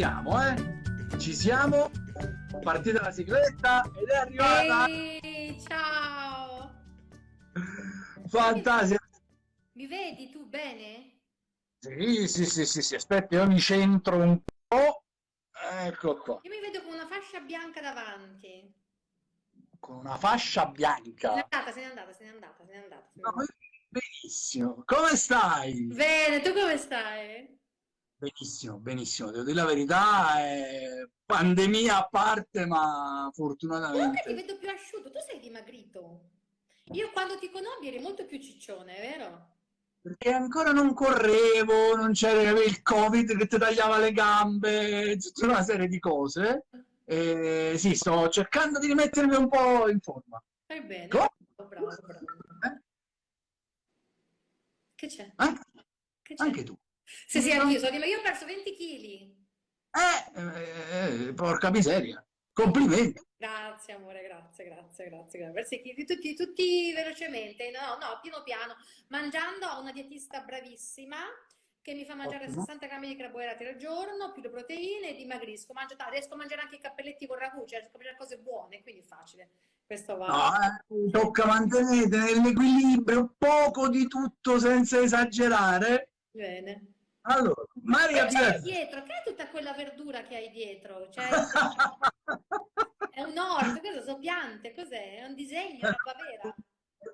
siamo, eh? Ci siamo. Partita la sigletta ed è arrivata. Ehi, ciao! Fantasia. Mi vedi tu bene? Sì, sì, sì, sì, sì. Aspetta, io mi centro un po'. Ecco qua. Io mi vedo con una fascia bianca davanti. Con una fascia bianca. Se n'è andata, se n'è andata, se n'è andata, se n'è andata. se n'è No, andata. benissimo. Come stai? Bene, tu come stai? Benissimo, benissimo. Devo dire la verità, eh, pandemia a parte, ma Comunque ti fortunatamente. vedo più asciutto, tu sei dimagrito. Io quando ti conobbi eri molto più ciccione, è vero? Perché ancora non correvo, non c'era il Covid che ti tagliava le gambe, tutta una serie di cose. E sì, sto cercando di rimettermi un po' in forma. Fai bene, Come? bravo, bravo. Eh? Che c'è? C'è? anche tu. Sì, sì, anch'io, so, io ho perso 20 kg. Eh, eh, eh, porca miseria. Complimenti. Grazie amore, grazie, grazie, grazie, grazie. Chi- tutti, tutti velocemente, no, no, piano piano, mangiando ho una dietista bravissima che mi fa mangiare Ottimo. 60 grammi di carboidrati al giorno, più le proteine e dimagrisco, mangio riesco a mangiare anche i cappelletti con ragù, cioè riesco a mangiare cose buone, quindi è facile. Questo va. No, eh, tocca mantenere nell'equilibrio poco di tutto senza esagerare. Bene. Allora, Maria Pia- dietro? Che è tutta quella verdura che hai dietro? Cioè, è un orto, cosa sono piante? Cos'è? È un disegno, è una vera.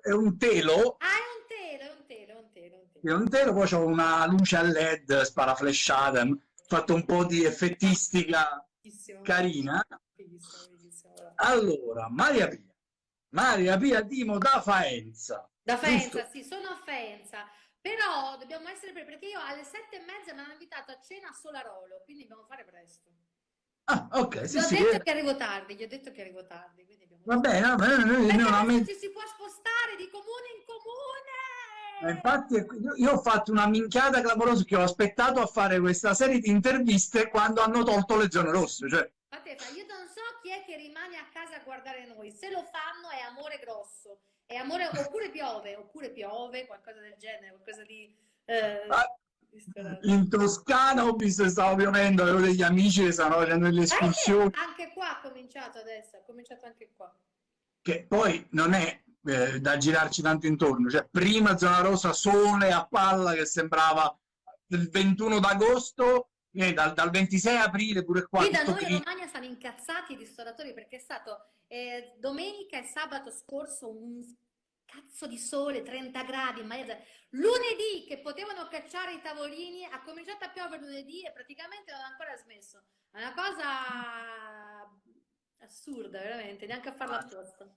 è un telo Ah, è un telo, è un telo, è un telo, è un telo. Io non telo, poi c'ho una luce a LED sparaflesciata, ho fatto un po' di effettistica Fighissimo. carina. Fighissimo, bravo. Allora, Maria Pia, Maria Pia Dimo da Faenza. Da Giusto? Faenza, sì, sono a Faenza, però dobbiamo essere preparati perché io alle sette e mezza mi hanno invitato a cena a Solarolo, quindi dobbiamo fare presto. Ah, ok, Gli sì, ho sì. detto eh, che arrivo tardi, gli ho detto che arrivo tardi, abbiamo... Va bene, va bene, noi adesso mente- ci si può spostare di comune in Ma comune! infatti io, ho fatto una minchiata clamorosa che ho aspettato a fare questa serie di interviste quando hanno tolto le zone rosse, cioè Pateffa, io non so chi è che rimane a casa a guardare noi, se lo fanno è amore grosso, è amore, oppure piove, oppure piove, qualcosa del genere, qualcosa di... eh, Ah, in Toscana ho visto che stava piovendo, avevo degli amici che stavano facendo delle escursioni, anche qua ha cominciato adesso, ha cominciato anche qua. che poi non è eh, da girarci tanto intorno, cioè prima zona rossa, sole a palla che sembrava il 21 d'agosto, eh, dal, dal 26 aprile pure qua Qui da noi in. Romagna stanno incazzati i ristoratori perché è stato eh, domenica e sabato scorso un cazzo di sole, 30 gradi, ma lunedì che potevano cacciare i tavolini, ha cominciato a piovere lunedì e praticamente non ha ancora smesso. È una cosa assurda, veramente, neanche a farla apposta.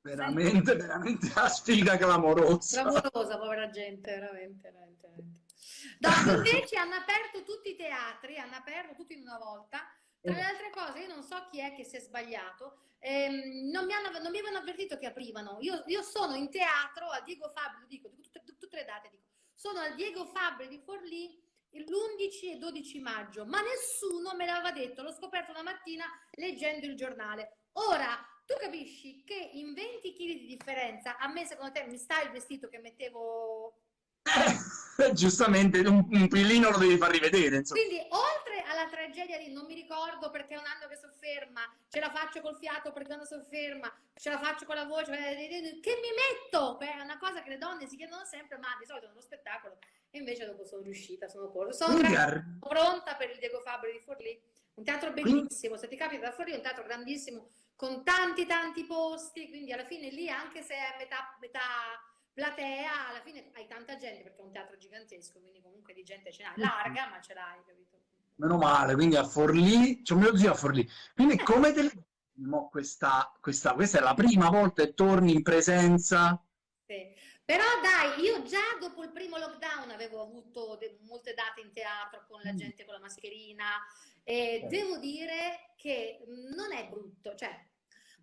veramente, veramente la sfiga clamorosa. Clamorosa, povera gente, veramente, veramente, veramente. Dopo invece hanno aperto tutti i teatri, hanno aperto tutti in una volta. Tra le altre cose, io non so chi è che si è sbagliato, ehm, non mi, hanno, non mi avevano avvertito che aprivano. Io, io sono in teatro a Diego Fabbri, lo dico, dico tutte, tutte le date, dico, sono al Diego Fabbri di Forlì l'11 e 12 maggio, ma nessuno me l'aveva detto, l'ho scoperto una mattina leggendo il giornale. Ora, tu capisci che in 20 kg di differenza, a me secondo te mi sta il vestito che mettevo giustamente un, un pillino lo devi far rivedere, insomma. Quindi, oltre alla tragedia di non mi ricordo perché è un anno che sofferma, ce la faccio col fiato perché non sofferma, ce la faccio con la voce, eh, che mi metto? Beh, È una cosa che le donne si chiedono sempre, ma di solito nello spettacolo, e invece dopo sono riuscita, sono corsa. Sono Quindi pronta per il Diego Fabbri di Forlì, un teatro bellissimo, se ti capita da Forlì, è un teatro grandissimo, con tanti tanti posti, quindi alla fine lì, anche se è metà, metà platea, alla fine hai tanta gente perché è un teatro gigantesco, quindi comunque di gente ce n'hai, larga, ma ce l'hai, capito? Meno male, quindi a Forlì, c'è un mio zio a Forlì. Quindi come te mo questa, questa, questa è la prima volta che torni in presenza? Sì. Però dai, io già dopo il primo lockdown avevo avuto molte date in teatro con la Mm. gente con la mascherina e devo dire che non è brutto, cioè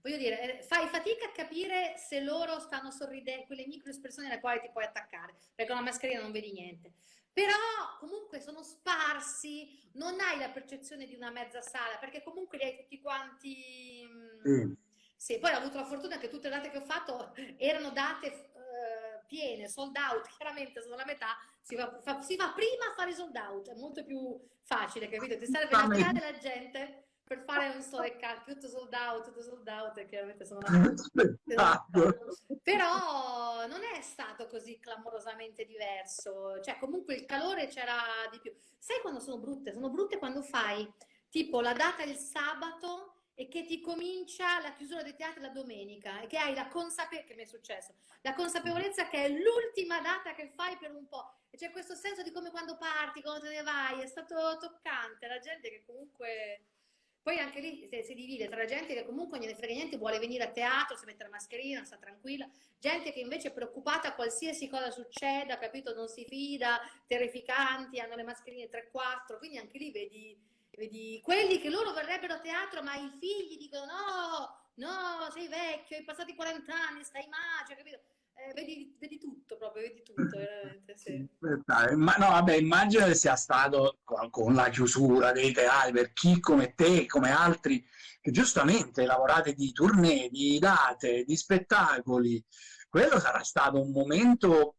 voglio dire, eh, fai fatica a capire se loro stanno sorridendo, quelle micro espressioni alle quali ti puoi attaccare, perché con la mascherina non vedi niente. Però comunque sono sparsi, non hai la percezione di una mezza sala, perché comunque li hai tutti quanti... mm, Sì. sì, poi ho avuto la fortuna che tutte le date che ho fatto erano date eh, piene, sold out, chiaramente sono la metà, si va, fa, si va prima a fare sold out, è molto più facile, capito? Ti serve la metà della gente per fare un solo tutto sold out, tutto sold out, e chiaramente sono una... Però non è stato così clamorosamente diverso, cioè comunque il calore c'era di più. Sai quando sono brutte? Sono brutte quando fai tipo la data il sabato e che ti comincia la chiusura dei teatri la domenica e che hai la consapevolezza, che mi è successo, la consapevolezza che è l'ultima data che fai per un po'. E c'è questo senso di come quando parti, quando te ne vai, è stato toccante, la gente che comunque... Poi anche lì si, divide tra gente che comunque non ne frega niente, vuole venire a teatro, si mette la mascherina, sta tranquilla, gente che invece è preoccupata a qualsiasi cosa succeda, capito? Non si fida, terrificanti, hanno le mascherine 3-4, quindi anche lì vedi Vedi, quelli che loro verrebbero a teatro, ma i figli dicono no, no, sei vecchio, hai passati 40 anni, stai male, capito? Eh, vedi, vedi, tutto proprio, vedi tutto, veramente, sì. Ma no, vabbè, immagino che sia stato con, la chiusura dei teatri, per chi come te, come altri, che giustamente lavorate di tournée, di date, di spettacoli, quello sarà stato un momento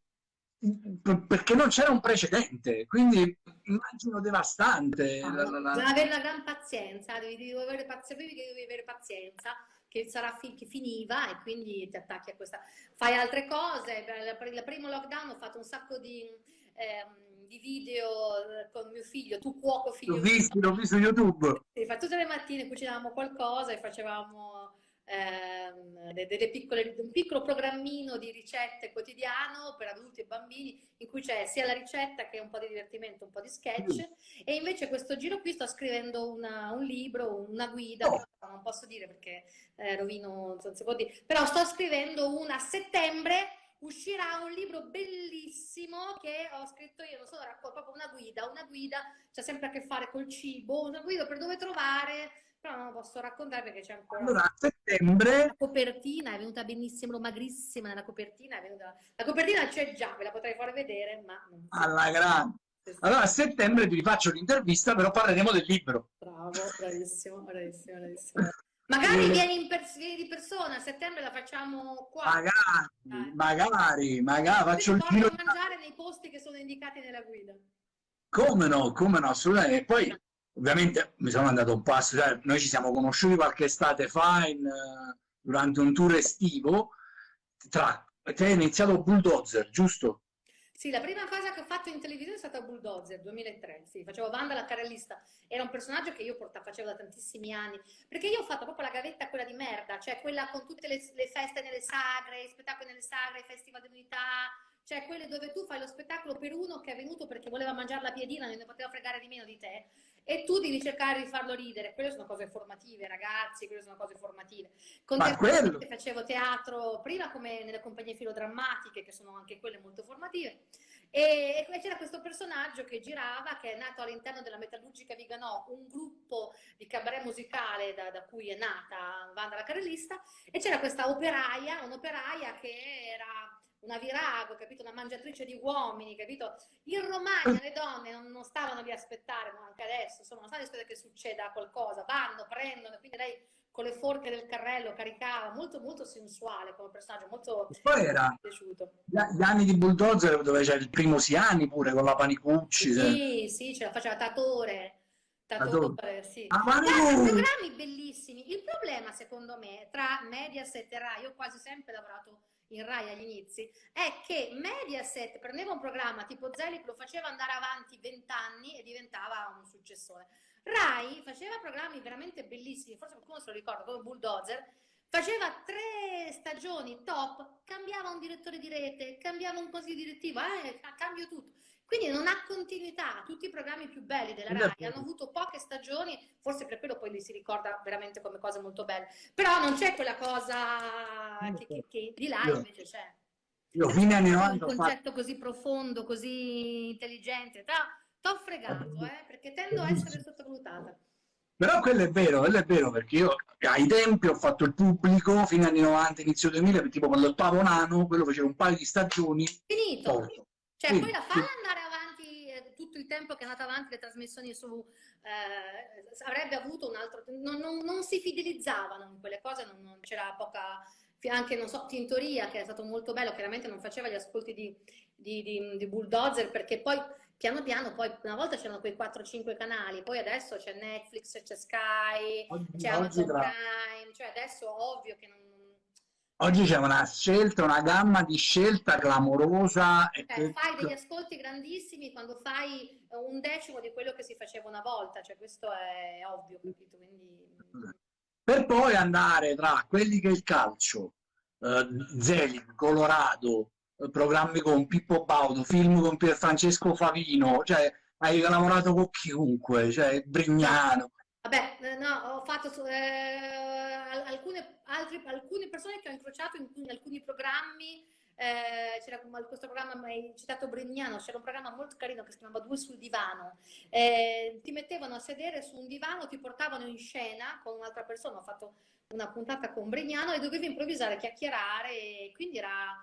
perché non c'era un precedente, quindi immagino devastante. Ah, la, la, la... Devi avere la gran pazienza, devi, devi, avere pazienza, devi avere pazienza che sarà fi che finiva e quindi ti attacchi a questa. Fai altre cose, per il primo lockdown ho fatto un sacco di, ehm, di video eh, con mio figlio, tu cuoco figlio. L'ho visto, l'ho visto su YouTube. Sì, tutte le mattine cucinavamo qualcosa e facevamo ehm, delle piccole, un piccolo programmino di ricette quotidiano per adulti e bambini in cui c'è sia la ricetta che un po' di divertimento, un po' di sketch mm. e invece questo giro qui sto scrivendo una, un libro, una guida, oh. non posso dire perché eh, rovino, non si può dire, però sto scrivendo una a settembre uscirà un libro bellissimo che ho scritto io, non so, proprio una guida, una guida, c'ha sempre a che fare col cibo, una guida per dove trovare però non lo posso raccontare perché c'è ancora... Allora, a settembre... La copertina è venuta benissimo, magrissima nella copertina, è venuta... La copertina c'è già, ve la potrei far vedere, ma... Alla grande! Allora a settembre ti rifaccio l'intervista, però parleremo del libro. Bravo, bravissimo, bravissimo, bravissimo. Magari vieni, pers vieni, di persona, a settembre la facciamo qua. Magari, Dai. magari, magari, faccio il giro. mangiare nei posti che sono indicati nella guida. Come no, come no, assolutamente. E poi ovviamente mi sono andato un po' a noi ci siamo conosciuti qualche estate fa in, uh, durante un tour estivo, tra, te hai iniziato Bulldozer, giusto? Sì, la prima cosa che ho fatto in televisione è stata Bulldozer, 2003, sì, facevo Wanda la carrellista, era un personaggio che io portavo, facevo da tantissimi anni, perché io ho fatto proprio la gavetta quella di merda, cioè quella con tutte le, le feste nelle sagre, i spettacoli nelle sagre, i festival dell'unità, cioè quelle dove tu fai lo spettacolo per uno che è venuto perché voleva mangiare la piedina, non ne poteva fregare di meno di te, e tu devi cercare di farlo ridere. Quelle sono cose formative, ragazzi, quelle sono cose formative. Contestualmente facevo teatro prima come nelle compagnie filodrammatiche, che sono anche quelle molto formative, e, e c'era questo personaggio che girava, che è nato all'interno della Metallurgica Viganò, un gruppo di cabaret musicale da, da cui è nata Vanda la Carellista, e c'era questa operaia, un'operaia che era una virago, capito? Una mangiatrice di uomini, capito? In Romagna le donne non, non stavano lì a aspettare, ma anche adesso, insomma, non stanno a aspettare che succeda qualcosa, vanno, prendono, quindi lei con le forche del carrello caricava, molto molto sensuale come personaggio, molto poi era piaciuto. Gli anni di Bulldozer dove c'è il primo Siani pure con la Panicucci. Sì, sì, ce la faceva Tatore. Tatore, sì. Ah, programmi bellissimi. Il problema, secondo me, tra Mediaset e Rai, io ho quasi sempre lavorato in Rai agli inizi, è che Mediaset prendeva un programma tipo Zelig, lo faceva andare avanti vent'anni e diventava un successore. Rai faceva programmi veramente bellissimi, forse qualcuno se lo ricorda, come Bulldozer, faceva tre stagioni top, cambiava un direttore di rete, cambiava un consiglio direttivo, eh, cambio tutto. Quindi non ha continuità, tutti i programmi più belli della RAI hanno avuto poche stagioni, forse per quello poi li si ricorda veramente come cose molto belle, però non c'è quella cosa che, che, che di là invece c'è. Io fine anni 90 un concetto così profondo, così intelligente, t'ho fregato, eh, perché tendo a essere sottovalutata. Però quello è vero, quello è vero, perché io ai tempi ho fatto il pubblico, fine anni 90, inizio 2000, tipo quando il Pavonano, quello faceva un paio di stagioni. Finito. Porto. Cioè, sì, poi la falla sì. andare avanti eh, tutto il tempo che è andata avanti le trasmissioni su... Eh, avrebbe avuto un altro... Non, non, non, si fidelizzavano in quelle cose, non, non c'era poca... anche, non so, Tintoria, che è stato molto bello, chiaramente non faceva gli ascolti di, di, di, di Bulldozer, perché poi piano piano, poi una volta c'erano quei 4-5 canali, poi adesso c'è Netflix, c'è Sky, c'è Amazon Prime, cioè adesso ovvio che non... Oggi c'è una scelta, una gamma di scelta clamorosa. Eh, e fai degli ascolti grandissimi quando fai un decimo di quello che si faceva una volta, cioè questo è ovvio, capito? Quindi... Per poi andare tra quelli che è il calcio, eh, Zelig, Colorado, eh, programmi con Pippo Baudo, film con Pier Francesco Favino, cioè hai lavorato con chiunque, cioè Brignano. Vabbè, eh, no, ho fatto eh, alcune, altri, alcune persone che ho incrociato in, in alcuni programmi, eh, c'era questo programma, hai citato Brignano, c'era un programma molto carino che si chiamava Due sul divano, eh, ti mettevano a sedere su un divano, ti portavano in scena con un'altra persona, ho fatto una puntata con Brignano e dovevi improvvisare, chiacchierare, e quindi era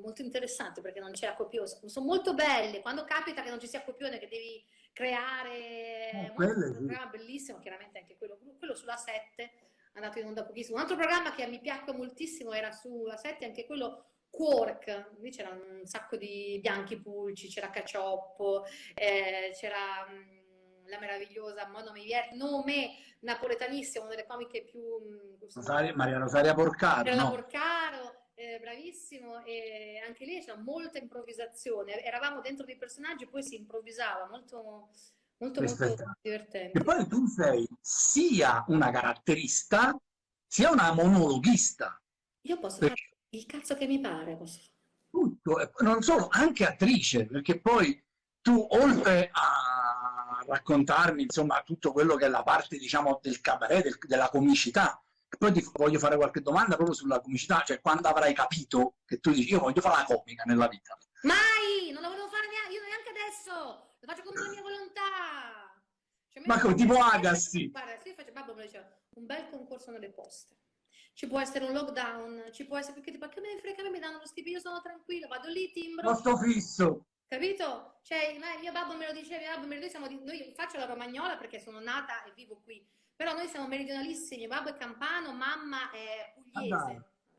molto interessante perché non c'era copione, sono molto belle, quando capita che non ci sia copione, che devi creare oh, un programma bellissimo, chiaramente anche quello, quello sulla 7, andato in onda pochissimo. Un altro programma che mi piacque moltissimo era sulla 7, anche quello Quark, lì c'era un sacco di bianchi pulci, c'era Cacioppo, eh, c'era mh, la meravigliosa nome, nome napoletanissimo, una delle comiche più... Rosaria, Maria Rosaria Porcaro. Maria no? Porcaro, eh, bravissimo, e anche lì c'è molta improvvisazione, eravamo dentro dei personaggi e poi si improvvisava, molto, molto, molto divertente. E poi tu sei sia una caratterista, sia una monologhista. Io posso Perché... fare il cazzo che mi pare. Posso... Tutto, non solo, anche attrice, perché poi tu oltre a raccontarmi insomma tutto quello che è la parte diciamo del cabaret, del, della comicità, poi ti voglio fare qualche domanda proprio sulla comicità, cioè quando avrai capito che tu dici io voglio fare la comica nella vita. Mai! Non la volevo fare neanche, io neanche adesso! Lo faccio come la mia volontà! Cioè, Ma come tipo Agassi? Guarda, se io faccio, babbo me diceva, un bel concorso nelle poste. Ci può essere un lockdown, ci può essere, perché tipo, che me ne frega, mi danno lo stipendio, io sono tranquilla, vado lì, timbro. Posto fisso. Capito? Cioè, mio babbo me lo diceva, mio babbo me lo diceva, noi faccio la romagnola perché sono nata e vivo qui però noi siamo meridionalissimi, babbo è campano, mamma è pugliese.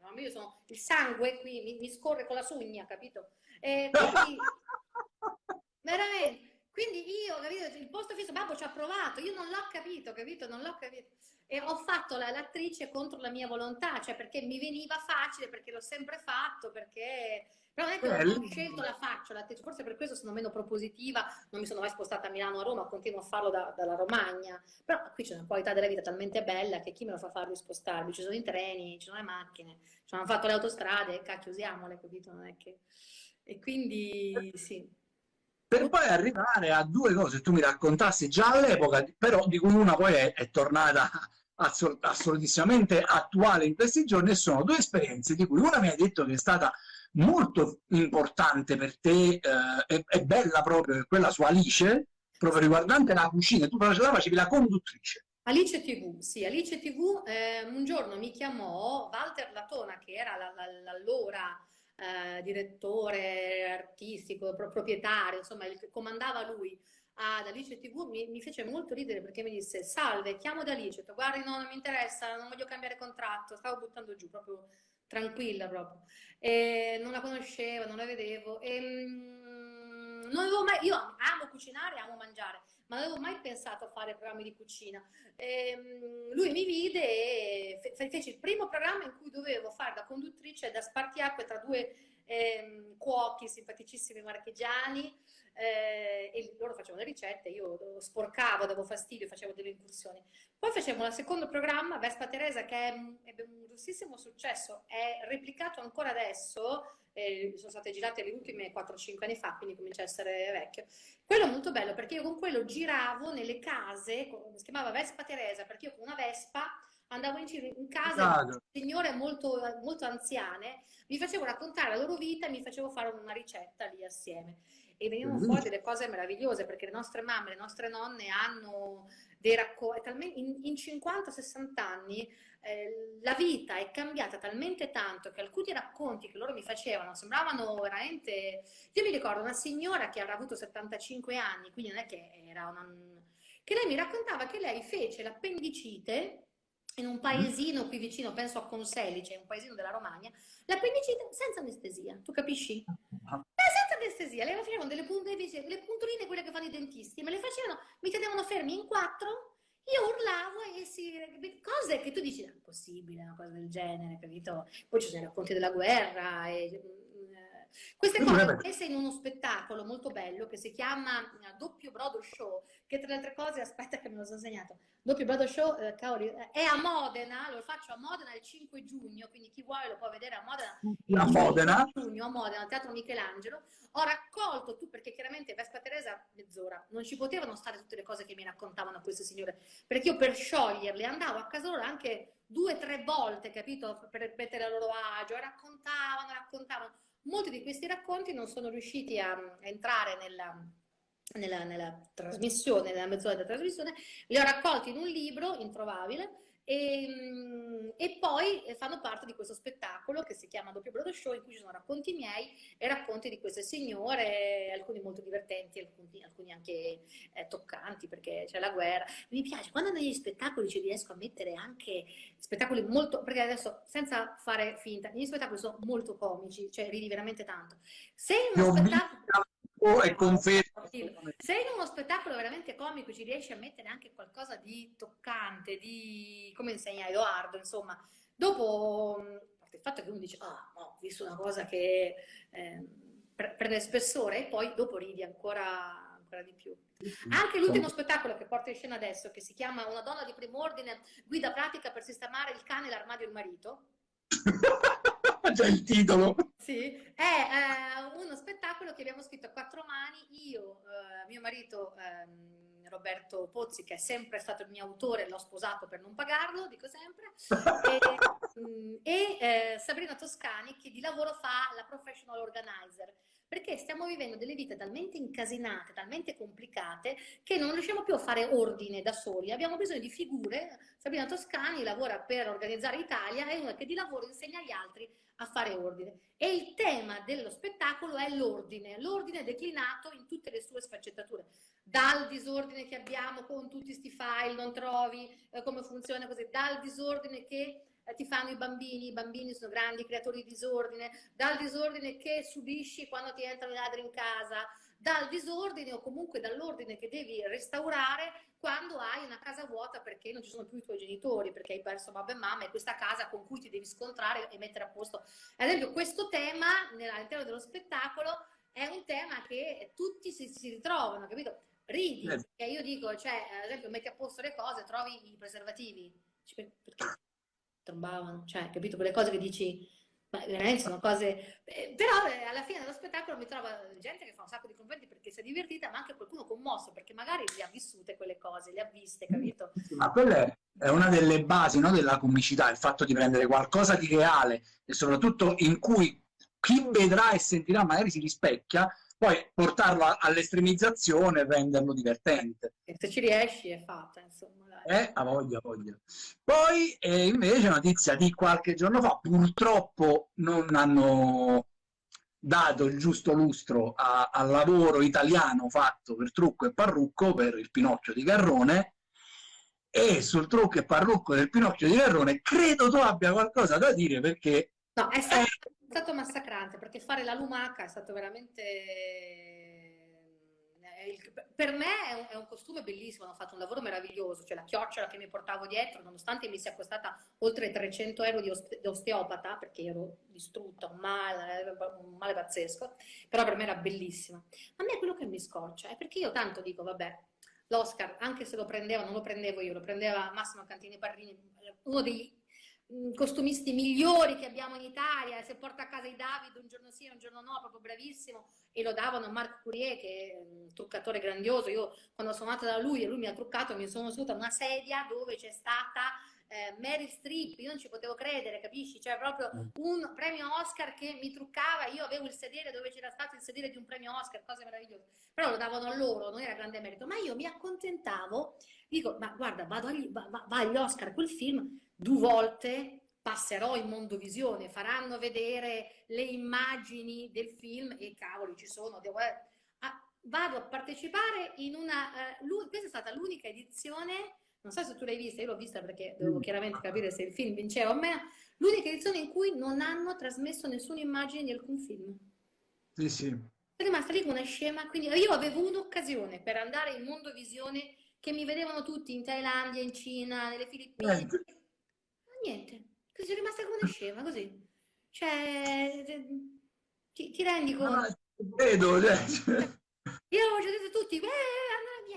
Ah, io sono, il sangue qui mi, mi, scorre con la sugna, capito? E quindi, veramente, quindi io, capito, il posto fisso, babbo ci ha provato, io non l'ho capito, capito? Non l'ho capito. E ho fatto l'attrice contro la mia volontà, cioè perché mi veniva facile, perché l'ho sempre fatto, perché però non è che ho scelto la faccia, forse per questo sono meno propositiva, non mi sono mai spostata a Milano o a Roma, continuo a farlo da, dalla Romagna, però qui c'è una qualità della vita talmente bella che chi me lo fa fare di spostarmi? Ci sono i treni, ci sono le macchine, ci hanno fatto le autostrade, cacchio usiamole, capito? Non è che... E quindi sì. Per poi arrivare a due cose tu mi raccontassi già all'epoca, però di cui una poi è, è tornata assolutissimamente attuale in questi giorni e sono due esperienze di cui una mi ha detto che è stata molto importante per te, eh, è, è, bella proprio, quella su Alice, proprio riguardante la cucina, tu la facevi la conduttrice. Alice TV, sì, Alice TV eh, un giorno mi chiamò Walter Latona, che era l'allora eh, direttore artistico, pro proprietario, insomma, il, comandava lui ad Alice TV, mi, mi, fece molto ridere perché mi disse salve, chiamo da Alice, detto, guardi no, non mi interessa, non voglio cambiare contratto, stavo buttando giù proprio tranquilla proprio. E non la conoscevo, non la vedevo. E, mm, non avevo mai, io amo cucinare, amo mangiare, ma non avevo mai pensato a fare programmi di cucina. E, mm, lui mi vide e fe fece il primo programma in cui dovevo fare da conduttrice, da spartiacque tra due eh, cuochi simpaticissimi marchigiani eh, e loro facevano le ricette, io sporcavo, davo fastidio, facevo delle incursioni. Poi facevamo il secondo programma, Vespa Teresa, che ebbe un grossissimo successo, è replicato ancora adesso, eh, sono state girate le ultime 4-5 anni fa, quindi comincia a essere vecchio. Quello è molto bello perché io con quello giravo nelle case, si chiamava Vespa Teresa, perché io con una Vespa andavo in giro in casa di signore molto, molto anziane, mi facevo raccontare la loro vita e mi facevo fare una ricetta lì assieme e venivano fuori delle cose meravigliose perché le nostre mamme, le nostre nonne hanno dei racconti, in, in 50-60 anni eh, la vita è cambiata talmente tanto che alcuni racconti che loro mi facevano sembravano veramente... Io mi ricordo una signora che avrà avuto 75 anni, quindi non è che era una... che lei mi raccontava che lei fece l'appendicite in un paesino qui vicino, penso a Conselice, un paesino della Romagna, l'appendicite senza anestesia, tu capisci? Ah. Senza anestesia, le facevano delle, delle puntoline, quelle che fanno i dentisti, me le facevano, mi tenevano fermi in quattro, io urlavo e si... cose che tu dici, è possibile una cosa del genere, capito? Poi ci sono i racconti della guerra e queste cose messe in uno spettacolo molto bello che si chiama eh, Doppio Brodo Show, che tra le altre cose, aspetta che me lo sono segnato, Doppio Brodo Show, eh, cavoli, eh, è a Modena, lo faccio a Modena il 5 giugno, quindi chi vuole lo può vedere a Modena a Modena. giugno, a Modena, al Teatro Michelangelo. Ho raccolto tu, perché chiaramente Vespa Teresa mezz'ora, non ci potevano stare tutte le cose che mi raccontavano queste signore, perché io per scioglierle andavo a casa loro anche due o tre volte, capito, per mettere a loro agio, raccontavano, raccontavano molti di questi racconti non sono riusciti a, entrare nella, nella, nella, trasmissione, nella mezz'ora della trasmissione, li ho raccolti in un libro introvabile e, mm, e, poi fanno parte di questo spettacolo che si chiama Doppio Brodo Show in cui ci sono racconti miei e racconti di queste signore, alcuni molto divertenti, alcuni, alcuni anche eh, toccanti perché c'è la guerra. Mi piace, quando negli spettacoli ci riesco a mettere anche spettacoli molto, perché adesso senza fare finta, gli spettacoli sono molto comici, cioè ridi veramente tanto. Se uno spettacolo e confermo. Se in uno spettacolo veramente comico ci riesci a mettere anche qualcosa di toccante, di come insegna Edoardo, insomma, dopo il fatto che uno dice, ah, no, ho visto una cosa che eh, prende spessore e poi dopo ridi ancora, ancora di più. Anche l'ultimo spettacolo che porta in scena adesso, che si chiama Una donna di primo ordine, guida pratica per sistemare il cane, l'armadio e il marito, Già il titolo. Sì, è eh, uno spettacolo che abbiamo scritto a quattro mani, io, eh, mio marito ehm, Roberto Pozzi, che è sempre stato il mio autore, l'ho sposato per non pagarlo, dico sempre, e, mm, e eh, Sabrina Toscani, che di lavoro fa la professional organizer perché stiamo vivendo delle vite talmente incasinate, talmente complicate, che non riusciamo più a fare ordine da soli. Abbiamo bisogno di figure. Sabrina Toscani lavora per Organizzare Italia, è una che di lavoro insegna agli altri a fare ordine. E il tema dello spettacolo è l'ordine, l'ordine declinato in tutte le sue sfaccettature. Dal disordine che abbiamo con tutti questi file, non trovi eh, come funziona così, dal disordine che eh, ti fanno i bambini, i bambini sono grandi creatori di disordine, dal disordine che subisci quando ti entrano i ladri in casa, dal disordine o comunque dall'ordine che devi restaurare quando hai una casa vuota perché non ci sono più i tuoi genitori, perché hai perso babbo e mamma e questa casa con cui ti devi scontrare e mettere a posto. Ad esempio questo tema all'interno dello spettacolo è un tema che tutti si, si ritrovano, capito? Ridi, eh. perché io dico, cioè, ad esempio metti a posto le cose, trovi i preservativi, perché? trombavano, cioè, capito? Quelle cose che dici, ma veramente sono cose... Eh, però eh, alla fine dello spettacolo mi trova gente che fa un sacco di complimenti perché si è divertita, ma anche qualcuno commosso, perché magari le ha vissute quelle cose, le ha viste, capito? Ma quella è una delle basi no, della comicità, il fatto di prendere qualcosa di reale e soprattutto in cui chi vedrà e sentirà magari si rispecchia, poi portarlo all'estremizzazione e renderlo divertente. E se ci riesci è fatta, insomma. Eh, a voglia, a voglia. Poi eh, invece notizia di qualche giorno fa, purtroppo non hanno dato il giusto lustro a, al lavoro italiano fatto per trucco e parrucco per il Pinocchio di Garrone e sul trucco e parrucco del Pinocchio di Garrone credo tu abbia qualcosa da dire perché... No, è stato, è stato massacrante perché fare la lumaca è stato veramente per me è un, è un, costume bellissimo, hanno fatto un lavoro meraviglioso, cioè la chiocciola che mi portavo dietro, nonostante mi sia costata oltre 300 euro di, osteopata, perché ero distrutta, un male, un male pazzesco, però per me era bellissima. A me è quello che mi scoccia, è perché io tanto dico, vabbè, l'Oscar, anche se lo prendeva, non lo prendevo io, lo prendeva Massimo Cantini Parrini, uno dei costumisti migliori che abbiamo in Italia, se porta a casa i David un giorno sì, un giorno no, proprio bravissimo, e lo davano a Marc Courier che è un truccatore grandioso, io quando sono andata da lui e lui mi ha truccato mi sono seduta a una sedia dove c'è stata eh, Mary Streep, io non ci potevo credere, capisci? Cioè proprio mm. un premio Oscar che mi truccava, io avevo il sedere dove c'era stato il sedere di un premio Oscar, cose meravigliose, però lo davano a loro, non era grande merito, ma io mi accontentavo, dico, ma guarda, vado agli, va, va agli Oscar quel film, due volte passerò in Mondovisione, faranno vedere le immagini del film e cavoli ci sono, devo, ah, vado a partecipare in una, uh, questa è stata l'unica edizione non so se tu l'hai vista, io l'ho vista perché devo chiaramente capire se il film vinceva o meno, l'unica edizione in cui non hanno trasmesso nessuna immagine di alcun film. Sì, sì. Sono rimasta lì come una scema, quindi io avevo un'occasione per andare in Mondovisione che mi vedevano tutti in Thailandia, in Cina, nelle Filippine. Eh. Niente, così sono rimasta come una scema, così. Cioè, ti, ti rendi conto? Ah, vedo, cioè. Io avevo già detto a tutti, eh,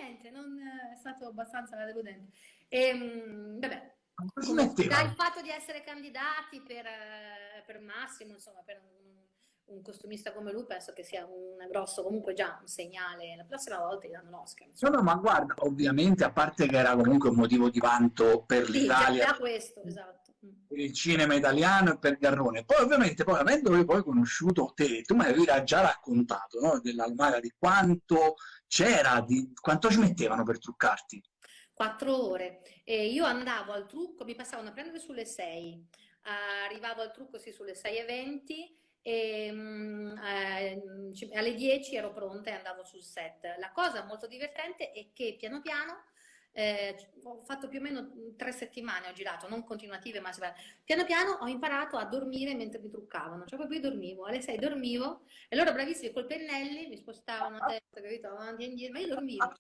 niente, non è stato abbastanza deludente. E, ehm, vabbè, il fatto di essere candidati per, eh, per Massimo, insomma, per un, un, costumista come lui, penso che sia un grosso, comunque già un segnale. La prossima volta gli danno l'Oscar. No, no, ma guarda, ovviamente, a parte che era comunque un motivo di vanto per l'Italia. Sì, già questo, esatto per il cinema italiano e per Garrone. Poi ovviamente, poi, avendo poi conosciuto te, tu mi avevi già raccontato no? dell'Almaga di quanto c'era, di quanto ci mettevano per truccarti. Quattro ore. E io andavo al trucco, mi passavano a prendere sulle sei, arrivavo al trucco sì sulle 6.20 e um, eh, alle 10 ero pronta e andavo sul set. La cosa molto divertente è che piano piano eh, ho fatto più o meno tre settimane, ho girato, non continuative, ma piano piano ho imparato a dormire mentre mi truccavano, cioè proprio io dormivo, alle sei dormivo e loro bravissimi col pennelli mi spostavano a testa, capito, avanti e indietro, ma io dormivo.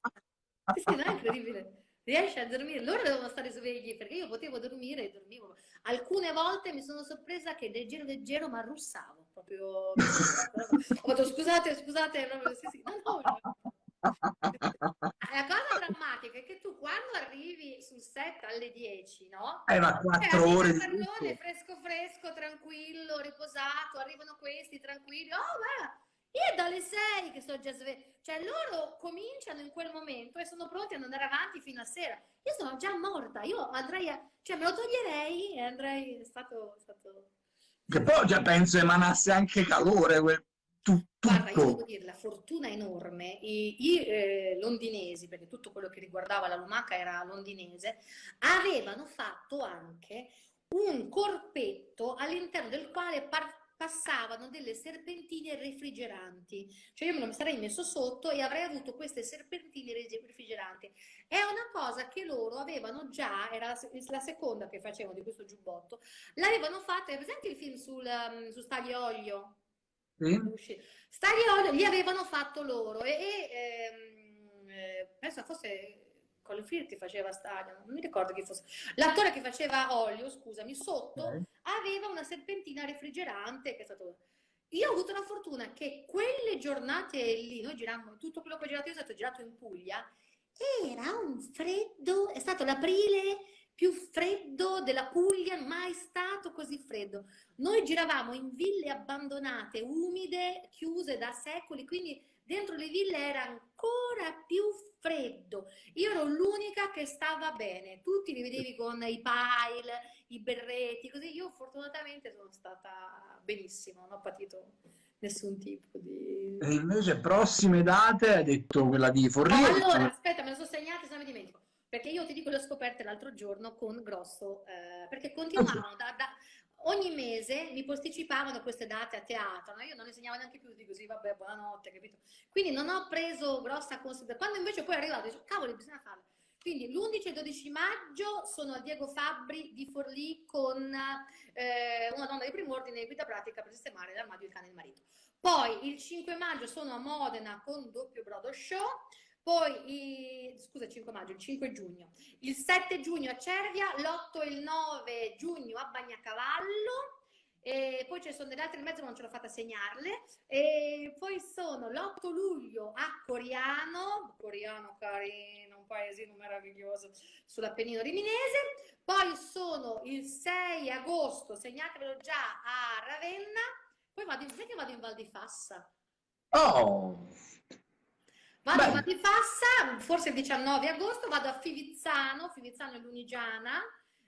Sì, sì, non è incredibile. Riesci a dormire? Loro devono stare svegli perché io potevo dormire e dormivo. Alcune volte mi sono sorpresa che leggero leggero ma russavo proprio. ho detto scusate, scusate, proprio, sì, sì. No, no, no. La cosa drammatica è che tu quando arrivi sul set alle 10, no? Eh, ma 4 eh, ore di pallone, fresco fresco, tranquillo, riposato, arrivano questi tranquilli. Oh, ma io dalle 6 che sto già sveglia. Cioè loro cominciano in quel momento e sono pronti ad andare avanti fino a sera. Io sono già morta, io andrei a... cioè me lo toglierei e andrei... è stato... È stato... Che poi già penso emanasse anche calore quel tutto. Guarda, io devo dire, la fortuna enorme, i, i eh, londinesi, perché tutto quello che riguardava la lumaca era londinese, avevano fatto anche un corpetto all'interno del quale passavano delle serpentine refrigeranti. Cioè io me lo sarei messo sotto e avrei avuto queste serpentine refrigeranti. È una cosa che loro avevano già, era la seconda che facevano di questo giubbotto, l'avevano fatta, è presente il film sul, um, su Staglio Olio? Sì. Stagliolo li avevano fatto loro e, e ehm, eh, penso fosse Colin Firth faceva Staglio, non mi ricordo chi fosse. L'attore che faceva Olio, scusami, sotto okay. aveva una serpentina refrigerante che è stato... Io ho avuto la fortuna che quelle giornate lì, noi girammo, tutto quello che ho girato io è stato girato in Puglia, era un freddo, è stato l'aprile più freddo della Puglia, mai stato così freddo. Noi giravamo in ville abbandonate, umide, chiuse da secoli, quindi dentro le ville era ancora più freddo. Io ero l'unica che stava bene, tutti li vedevi con i pile, i berretti, così io fortunatamente sono stata benissimo, non ho patito nessun tipo di... E invece prossime date, hai detto quella di Forlì? allora, aspetta, me lo sono segnata, se non mi dimentico. Perché io ti dico le ho scoperte l'altro giorno con Grosso, eh, perché continuavano da, da, ogni mese mi posticipavano queste date a teatro, no? io non insegnavo neanche più, dico sì vabbè buonanotte, capito? Quindi non ho preso grossa considerazione, quando invece poi è arrivato, dico cavolo bisogna farlo. Quindi l'11 e il 12 maggio sono a Diego Fabbri di Forlì con eh, una donna di primo ordine guida pratica per sistemare l'armadio il cane e il marito. Poi il 5 maggio sono a Modena con doppio brodo show, poi, scusa, 5 maggio, il 5 giugno, il 7 giugno a Cervia, l'8 e il 9 giugno a Bagnacavallo, e poi ci sono delle altre in mezzo ma non ce l'ho fatta segnarle, e poi sono l'8 luglio a Coriano, Coriano carino, un paesino meraviglioso sull'Appennino riminese, poi sono il 6 agosto, segnatevelo già a Ravenna, poi vado in, vado in Val di Fassa. Oh! Vado Beh. a Matifassa, forse il 19 agosto, vado a Fivizzano, Fivizzano e Lunigiana,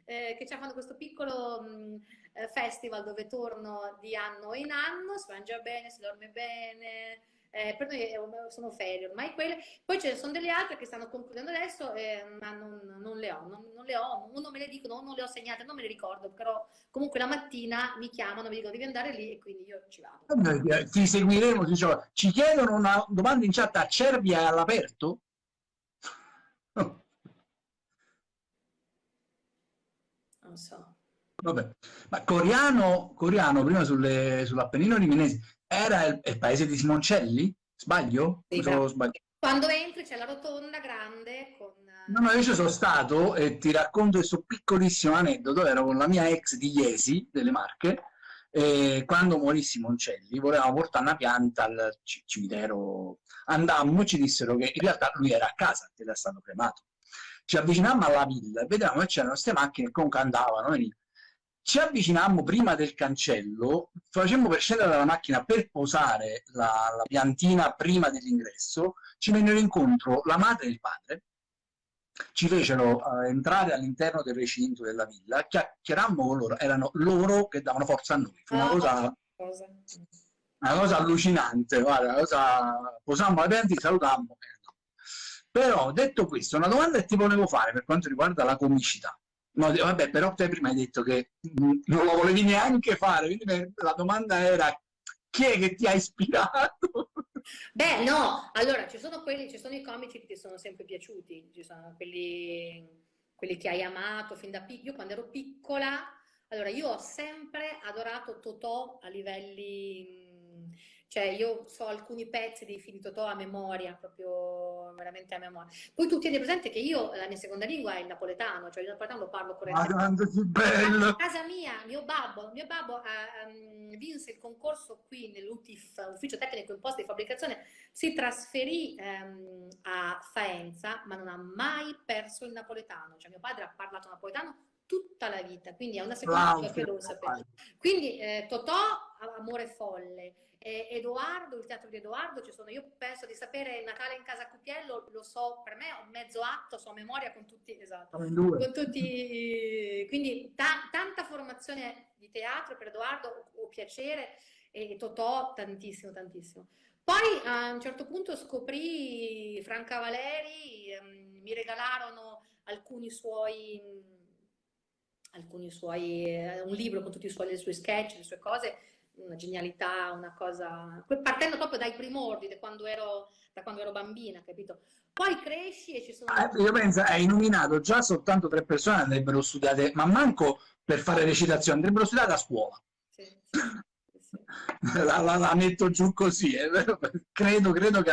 eh, che ci fanno questo piccolo mh, eh, festival dove torno di anno in anno, si mangia bene, si dorme bene, eh, per noi sono ferie ormai quelle, poi ce ne sono delle altre che stanno concludendo adesso, eh, ma non, non, le ho, non, non, le ho, uno me le dicono, non le ho segnate, non me le ricordo, però comunque la mattina mi chiamano, mi dicono devi andare lì e quindi io ci vado. Eh, ti seguiremo, diciamo, ci chiedono una domanda in chat, a Cervia all'aperto? so. Vabbè. Ma Coriano, Coriano prima sull'Appennino riminese, era il, il, paese di Simoncelli? Sbaglio? Sì, sbaglio? Quando entri c'è la rotonda grande con... No, no, io ci sono stato e ti racconto questo piccolissimo aneddoto, ero con la mia ex di Iesi, delle Marche, e quando morì Simoncelli volevamo portare una pianta al cimitero, andammo e ci dissero che in realtà lui era a casa, che era stato cremato. Ci avvicinammo alla villa e vedevamo che c'erano queste macchine che comunque andavano, venivano ci avvicinammo prima del cancello, facemmo per scendere dalla macchina per posare la, la piantina prima dell'ingresso, ci vennero incontro la madre e il padre, ci fecero uh, entrare all'interno del recinto della villa, chiacchierammo con loro, erano loro che davano forza a noi, fu una ah, cosa, una cosa allucinante, guarda, cosa, posammo la piantina, salutammo. Però detto questo, una domanda che ti volevo fare per quanto riguarda la comicità. No, vabbè, però te prima hai detto che non lo volevi neanche fare, quindi la domanda era chi è che ti ha ispirato? Beh, no, allora ci sono quelli, ci sono i comici che ti sono sempre piaciuti, ci sono quelli, quelli che hai amato fin da piccolo. Io quando ero piccola, allora io ho sempre adorato Totò a livelli cioè io so alcuni pezzi di film di Totò a memoria, proprio veramente a memoria. Poi tu tieni presente che io, la mia seconda lingua è il napoletano, cioè il napoletano lo parlo correttamente. Ma bello! A casa mia, mio babbo, mio babbo um, vinse il concorso qui nell'UTIF, Ufficio Tecnico Imposta di Fabbricazione, si trasferì um, a Faenza, ma non ha mai perso il napoletano. Cioè mio padre ha parlato napoletano tutta la vita, quindi è una seconda lingua che lo sapevo. Quindi eh, Totò, Amore Folle, eh, Edoardo, il teatro di Edoardo, ci sono, io penso di sapere Natale in casa Cupiello, lo so, per me ho mezzo atto, so a memoria con tutti, esatto, con tutti, quindi ta tanta formazione di teatro per Edoardo, ho piacere, e Totò tantissimo, tantissimo. Poi a un certo punto scoprì Franca Valeri, ehm, mi regalarono alcuni suoi, alcuni suoi, eh, un libro con tutti i suoi, le sue sketch, le sue cose, una genialità, una cosa... partendo proprio dai primordi, da quando ero, da quando ero bambina, capito? Poi cresci e ci sono... Ah, io penso, hai nominato già soltanto tre persone andrebbero studiate, ma manco per fare recitazione, andrebbero studiate a scuola. Sì, sì, sì. La, la, la, metto giù così, eh. credo, credo che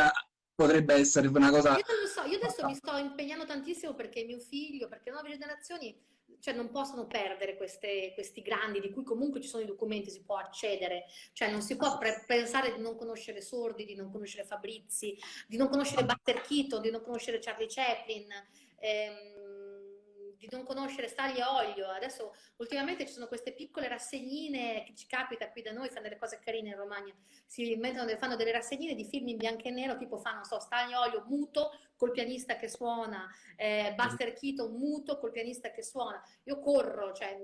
potrebbe essere una cosa... Io non lo so, io adesso mi sto impegnando tantissimo perché mio figlio, perché le nuove generazioni cioè non possono perdere queste, questi grandi di cui comunque ci sono i documenti, si può accedere, cioè non si può pensare di non conoscere Sordi, di non conoscere Fabrizi, di non conoscere Buster Keaton, di non conoscere Charlie Chaplin, ehm, di non conoscere Stagli e Olio. Adesso ultimamente ci sono queste piccole rassegnine che ci capita qui da noi, fanno delle cose carine in Romagna, si inventano, fanno delle rassegnine di film in bianco e nero, tipo fanno, non so, Stagli e Olio muto col pianista che suona, eh, Buster Keaton muto col pianista che suona. Io corro, cioè,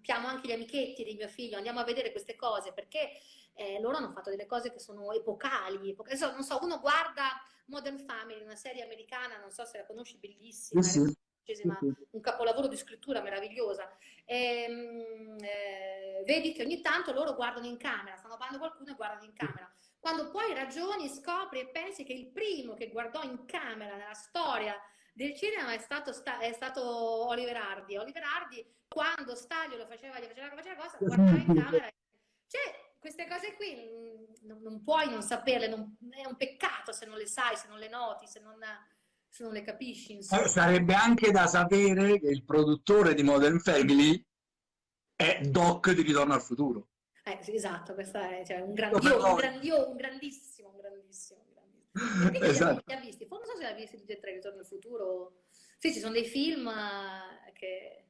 chiamo anche gli amichetti di mio figlio, andiamo a vedere queste cose perché eh, loro hanno fatto delle cose che sono epocali. epocali. Non so, uno guarda Modern Family, una serie americana, non so se la conosci, bellissima. Sì, sì un capolavoro di scrittura meravigliosa. E, ehm, eh, vedi che ogni tanto loro guardano in camera, stanno parlando qualcuno e guardano in camera. Quando poi ragioni, scopri e pensi che il primo che guardò in camera nella storia del cinema è stato, è stato Oliver Hardy. Oliver Hardy, quando Staglio lo faceva, gli faceva, faceva cosa, guardava in camera. Cioè, queste cose qui non, non puoi non saperle, non, è un peccato se non le sai, se non le noti, se non se non le capisci. Insomma. Eh, sarebbe anche da sapere che il produttore di Modern Family è Doc di Ritorno al Futuro. Eh, esatto, questo è cioè, un, grandio, un, grandio, un grandissimo, un grandissimo, grandissimo. esatto. Li ha visti? non so se li ha visti tutti e tre Ritorno al Futuro. Sì, ci sono dei film eh, che...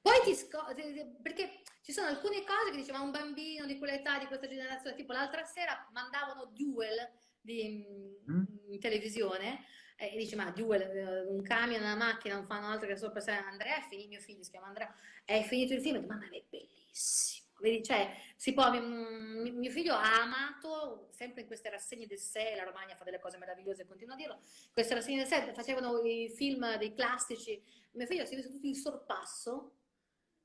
Poi ti scopri, perché ci sono alcune cose che diceva un bambino di quell'età, di questa generazione, tipo l'altra sera mandavano Duel di, mm. in televisione, e dice ma due, un camion, una macchina non fanno altro che sopra sé Andrea, è finito, mio figlio si chiama Andrea, è finito il film, ma è bellissimo, vedi, cioè, si può, mio, mio figlio ha amato, sempre in queste rassegne del sé, la Romagna fa delle cose meravigliose, continua a dirlo, queste rassegne del sé, facevano i film dei classici, mio figlio si è visto tutto il sorpasso,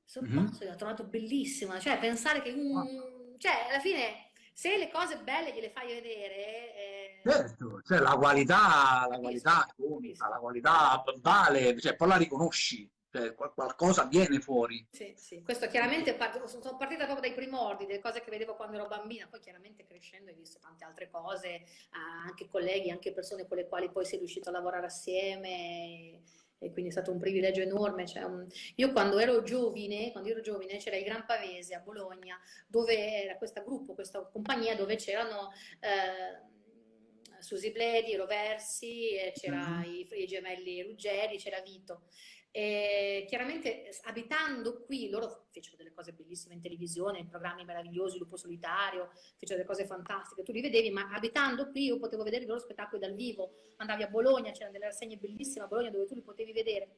il sorpasso mm -hmm. l'ha trovato bellissimo, cioè pensare che un, cioè alla fine se le cose belle gliele fai vedere... Eh... Certo, cioè la qualità, la qualità unica, la qualità vale, cioè poi la riconosci. cioè qualcosa viene fuori. Sì, sì, questo chiaramente part... sono partita proprio dai primordi, delle cose che vedevo quando ero bambina, poi chiaramente crescendo hai visto tante altre cose, anche colleghi, anche persone con le quali poi sei riuscito a lavorare assieme e quindi è stato un privilegio enorme. Cioè un... Io quando ero giovane, quando ero giovane c'era il Gran Pavese a Bologna, dove era questo gruppo, questa compagnia dove c'erano... Eh, Susi Bledi, Roversi, c'era mm i, i, gemelli Ruggeri, c'era Vito. E chiaramente abitando qui, loro fecero delle cose bellissime in televisione, programmi meravigliosi, Lupo Solitario, fecero delle cose fantastiche, tu li vedevi, ma abitando qui io potevo vedere i loro spettacoli dal vivo, andavi a Bologna, c'erano delle rassegne bellissime a Bologna dove tu li potevi vedere.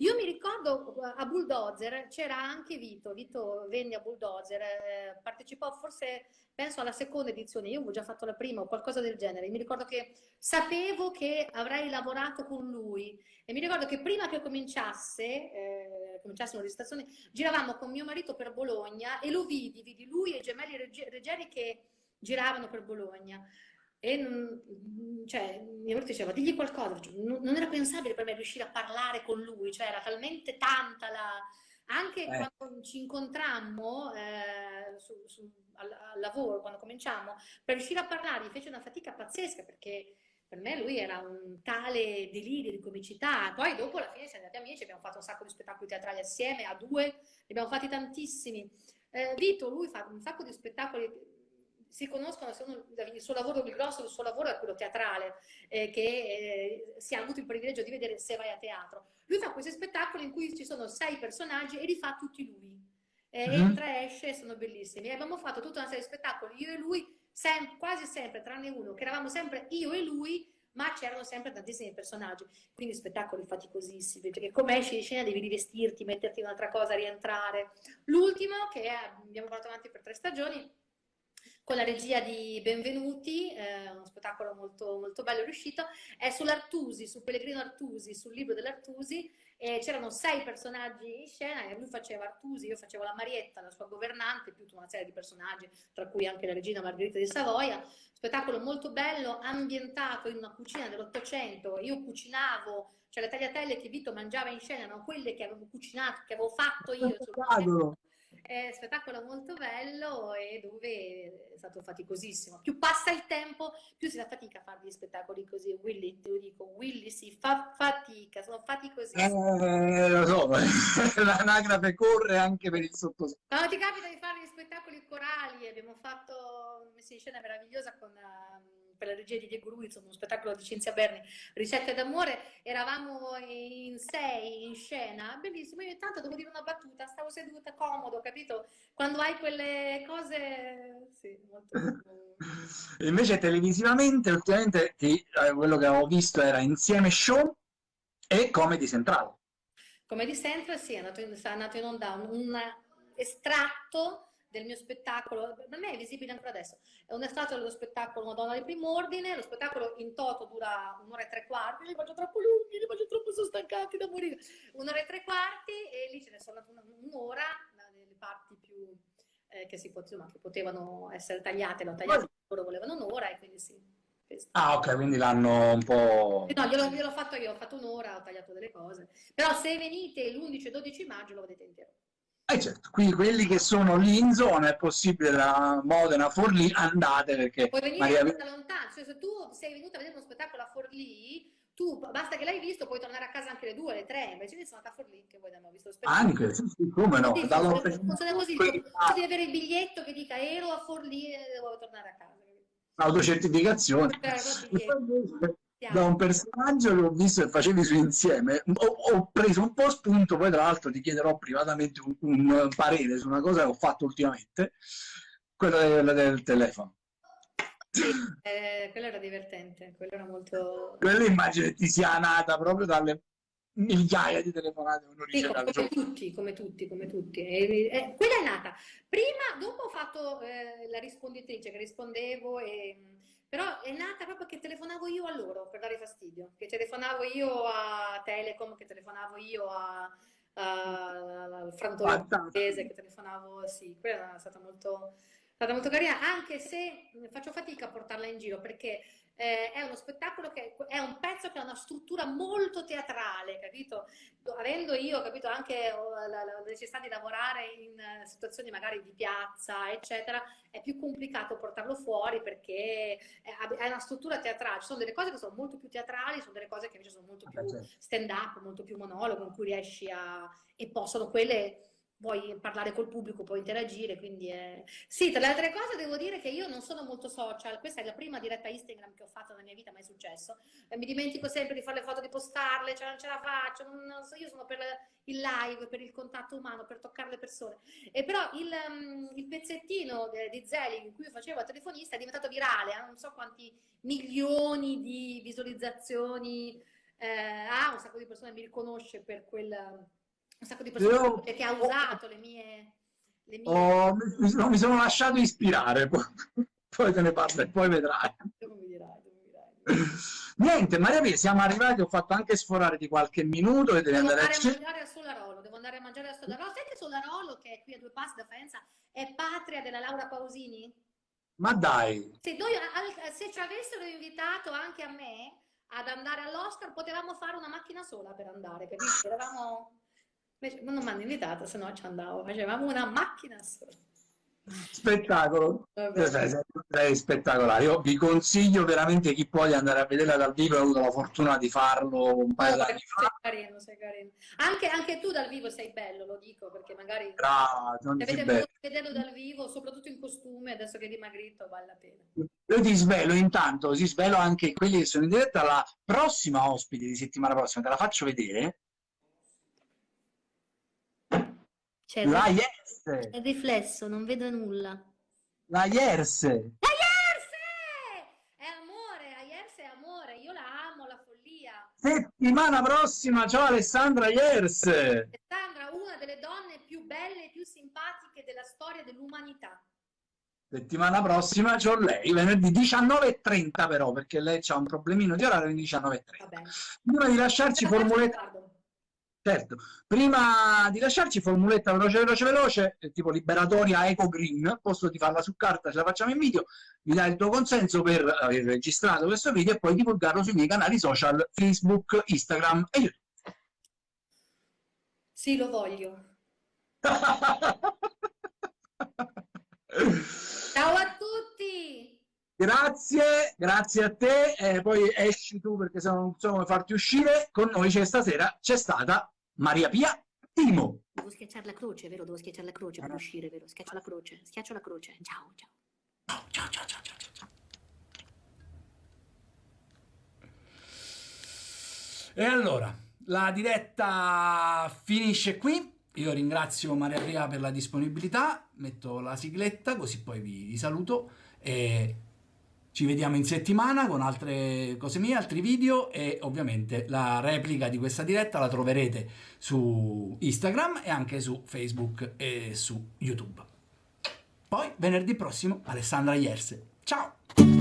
Io mi ricordo a Bulldozer c'era anche Vito, Vito venne a Bulldozer, eh, partecipò forse, penso alla seconda edizione, io avevo già fatto la prima o qualcosa del genere, mi ricordo che sapevo che avrei lavorato con lui e mi ricordo che prima che cominciasse, eh, cominciassero le registrazioni, giravamo con mio marito per Bologna e lo vidi, vidi lui e i gemelli Reggeri che giravano per Bologna. E cioè, mia moglie diceva, digli qualcosa, non era pensabile per me riuscire a parlare con lui, cioè era talmente tanta la... Anche eh. quando ci incontrammo eh, su, su, al, al, lavoro, quando cominciamo, per riuscire a parlare fece una fatica pazzesca perché per me lui era un tale delirio di comicità. Poi dopo alla fine siamo andati amici, abbiamo fatto un sacco di spettacoli teatrali assieme, a due, ne abbiamo fatti tantissimi. Eh, Vito, lui fa un sacco di spettacoli si conoscono, il suo lavoro, il grosso del suo lavoro è quello teatrale, eh, che eh, si ha avuto il privilegio di vedere se vai a teatro. Lui fa questi spettacoli in cui ci sono sei personaggi e li fa tutti lui. Eh, mm. Entra, esce, sono bellissimi. E abbiamo fatto tutta una serie di spettacoli, io e lui, sem quasi sempre, tranne uno, che eravamo sempre io e lui, ma c'erano sempre tantissimi personaggi, quindi spettacoli faticosissimi, perché come esci di scena devi rivestirti, metterti in un'altra cosa, rientrare. L'ultimo, che abbiamo portato avanti per tre stagioni, con la regia di Benvenuti, eh, uno spettacolo molto, molto bello riuscito, è sull'Artusi, su Pellegrino Artusi, sul libro dell'Artusi, c'erano sei personaggi in scena e lui faceva Artusi, io facevo la Marietta, la sua governante, più tutta una serie di personaggi, tra cui anche la regina Margherita di Savoia, spettacolo molto bello, ambientato in una cucina dell'Ottocento, io cucinavo, cioè le tagliatelle che Vito mangiava in scena erano quelle che avevo cucinato, che avevo fatto io. È spettacolo molto bello e dove è stato faticosissimo. Più passa il tempo, più si fa fatica a fare degli spettacoli così. Willy, te lo dico, Willy si fa fatica, sono faticosissimi. Eh, lo so, l'anagrafe corre anche per il sottoscritto. Quando ti capita di fare gli spettacoli corali, abbiamo fatto una messa in scena meravigliosa con... Um, per la regia di Diego Ruiz, uno spettacolo di Cinzia Berni, Ricette d'amore, eravamo in sei in scena, bellissimo, io intanto devo dire una battuta, stavo seduta comodo, capito? Quando hai quelle cose, sì, molto... Invece televisivamente, ultimamente, ti, eh, quello che avevo visto era Insieme Show e Comedy Central. Comedy Central, sì, è andato in, è andato in onda un, un estratto del mio spettacolo, per me è visibile ancora adesso, è un estratto dello spettacolo Madonna di primo ordine, lo spettacolo in toto dura un'ora e tre quarti, li faccio troppo lunghi, li faccio troppo sono stancati da morire, un'ora e tre quarti e lì ce ne sono un'ora, delle parti più eh, che, si potevano, che potevano essere tagliate, l'ho tagliato, loro volevano un'ora e quindi sì. Questo. Ah ok, quindi l'hanno un po'... No, gliel'ho gliel fatto io, ho fatto un'ora, ho tagliato delle cose. Però se venite l'11 12 maggio lo vedete intero. Eh certo, quindi quelli che sono lì in zona è possibile da Modena, Forlì, andate perché... Puoi venire Maria... da lontano, cioè se tu sei venuto a vedere uno spettacolo a Forlì, tu basta che l'hai visto, puoi tornare a casa anche le due, le tre, invece io sono andata a Forlì che voi abbiamo visto lo spettacolo. Anche, sì, sì, come no. Sì, funziona così, devi avere il biglietto che dica ero a Forlì e devo tornare a casa. Autocertificazione da un personaggio che ho visto che facevi su insieme ho, ho, preso un po' spunto poi tra l'altro ti chiederò privatamente un, un, parere su una cosa che ho fatto ultimamente quella del, del telefono. Sì, eh, quello era divertente quello era molto quello immagino ti sia nata proprio dalle migliaia di telefonate uno sì, come, come tutti come tutti come tutti. E, e, quella è nata. Prima dopo ho fatto eh, la risponditrice che rispondevo e però è nata proprio che telefonavo io a loro per dare fastidio, che telefonavo io a Telecom, che telefonavo io a, al frantone che telefonavo, sì, quella è stata molto, stata molto carina, anche se faccio fatica a portarla in giro perché eh, è uno spettacolo che è un pezzo che ha una struttura molto teatrale, capito? Avendo io, capito, anche oh, la, la necessità di lavorare in eh, situazioni magari di piazza, eccetera, è più complicato portarlo fuori perché è una struttura teatrale. Ci sono delle cose che sono molto più teatrali, sono delle cose che invece sono molto ah, più certo. stand up, molto più monologo, in cui riesci a... e possono quelle puoi parlare col pubblico, puoi interagire, quindi è... Sì, tra le altre cose devo dire che io non sono molto social, questa è la prima diretta Instagram che ho fatto nella mia vita, mai successo, mi dimentico sempre di fare le foto, di postarle, cioè non ce la faccio, non, so, io sono per il live, per il contatto umano, per toccare le persone, e però il, um, il pezzettino di Zelig in cui facevo a telefonista è diventato virale, ha non so quanti milioni di visualizzazioni, eh, ha un sacco di persone mi riconosce per quel un sacco di persone Io... che ha usato le mie... Le mie... Oh, mi, sono, mi, sono, lasciato ispirare, poi, poi te ne parlo e poi vedrai. Niente, Maria Pia, siamo arrivati, ho fatto anche sforare di qualche minuto e devi devo andare, andare a, mangiare a Solarolo, devo andare a mangiare a Solarolo. Sai che Solarolo, che è qui a due passi da Faenza, è patria della Laura Pausini? Ma dai! Se, noi, se ci avessero invitato anche a me ad andare all'Oscar, potevamo fare una macchina sola per andare, capisci? Eravamo non mi hanno invitato, se no ci andavo. Facevamo una macchina sola. Spettacolo, sei spettacolare. Io vi consiglio veramente chi può di andare a vederla dal vivo. Ho avuto la fortuna di farlo un paio d'anni fa. Sei carino, sei carino. Anche, anche, tu dal vivo sei bello, lo dico perché magari Brava, se avete vederlo dal vivo, soprattutto in costume, adesso che è dimagrito, vale la pena. Io ti svelo intanto, ti svelo anche quelli che sono in diretta. La prossima ospite di settimana prossima te la faccio vedere C'è la Yes. È riflesso, non vedo nulla. La Yes. La Yes! È amore, la Yes è amore, io la amo, la follia. Settimana prossima, ciao Alessandra Yes. Alessandra, una delle donne più belle e più simpatiche della storia dell'umanità. Settimana prossima c'ho lei, venerdì 19.30 però, perché lei ha un problemino di orario, quindi 19.30. Prima di lasciarci formuletta... Certo, prima di lasciarci formuletta veloce veloce veloce, eh, tipo liberatoria Eco Green, posto di farla su carta, ce la facciamo in video, mi dai il tuo consenso per aver registrato questo video e poi divulgarlo sui miei canali social Facebook, Instagram e YouTube. Sì, lo voglio. Ciao a tutti! Grazie, grazie a te, eh, poi esci tu perché se no non so come farti uscire, con noi c'è stasera, c'è stata Maria Pia Timo. Devo schiacciare la croce, vero? Devo schiacciare la croce per uscire, vero? Schiaccio la croce, schiaccio la croce. Ciao, ciao. Ciao, ciao, ciao, ciao, ciao. E allora, la diretta finisce qui. Io ringrazio Maria Pia per la disponibilità, metto la sigletta così poi vi saluto e ci vediamo in settimana con altre cose mie, altri video e ovviamente la replica di questa diretta la troverete su Instagram e anche su Facebook e su YouTube. Poi venerdì prossimo Alessandra Ierse. Ciao!